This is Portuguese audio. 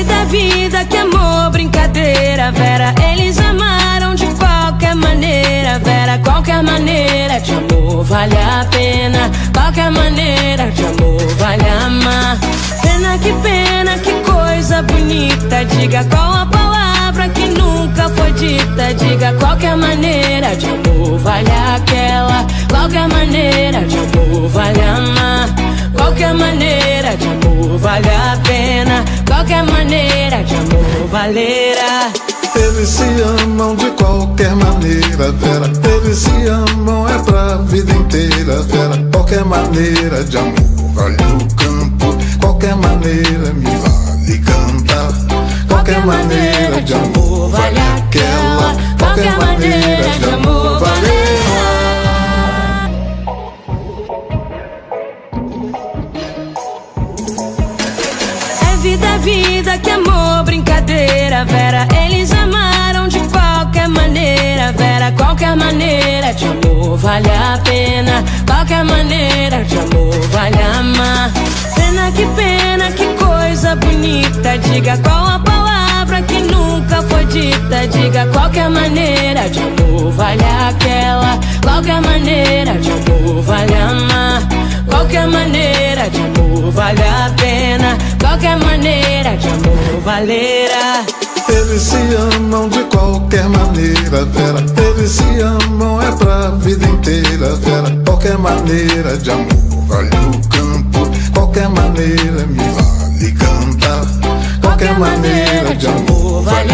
vida, que amor, brincadeira, Vera. Eles amaram de qualquer maneira, Vera. Qualquer maneira de amor vale a pena. Qualquer maneira de amor vale amar. Pena que pena, que coisa bonita. Diga qual a palavra que nunca foi dita. Diga qualquer maneira de amor vale aquela. Qualquer maneira de amor vale amar. Qualquer maneira de amor valerá. Eles se amam de qualquer maneira, Vera. Eles se amam é pra vida inteira, Vera. Qualquer maneira de amor vale o campo. Qualquer maneira me vale cantar. Qualquer maneira vida, que amor, brincadeira, Vera. Eles amaram de qualquer maneira, Vera. Qualquer maneira de amor vale a pena. Qualquer maneira de amor vale amar. Pena que pena, que coisa bonita. Diga qual a palavra que nunca foi dita. Diga qualquer maneira de amor Qualquer maneira de amor valerá. Eles se amam de qualquer maneira, Vera. Eles se amam é pra vida inteira, Vera. Qualquer maneira de amor vale o campo. Qualquer maneira me vale cantar. Qualquer maneira de amor vale aquela. Qualquer maneira de amor vale